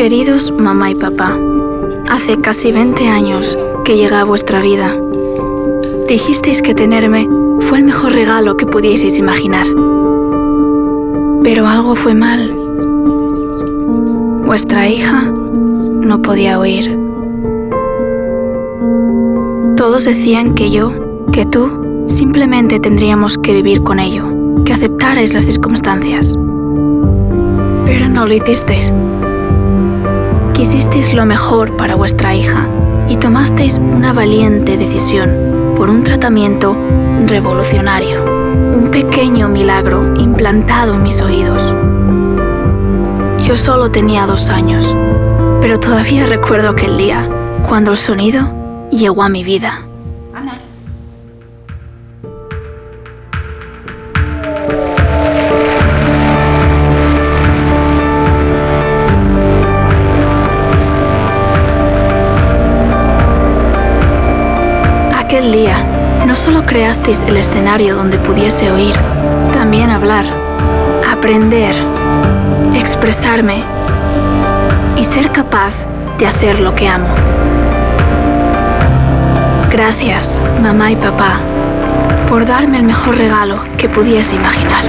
Queridos mamá y papá, hace casi 20 años que llegué a vuestra vida. Dijisteis que tenerme fue el mejor regalo que pudieseis imaginar. Pero algo fue mal. Vuestra hija no podía oír. Todos decían que yo, que tú, simplemente tendríamos que vivir con ello, que aceptarais las circunstancias. Pero no lo hicisteis. Quisisteis lo mejor para vuestra hija y tomasteis una valiente decisión por un tratamiento revolucionario, un pequeño milagro implantado en mis oídos. Yo solo tenía dos años, pero todavía recuerdo aquel día, cuando el sonido llegó a mi vida. Aquel día, no solo creasteis el escenario donde pudiese oír, también hablar, aprender, expresarme y ser capaz de hacer lo que amo. Gracias, mamá y papá, por darme el mejor regalo que pudiese imaginar.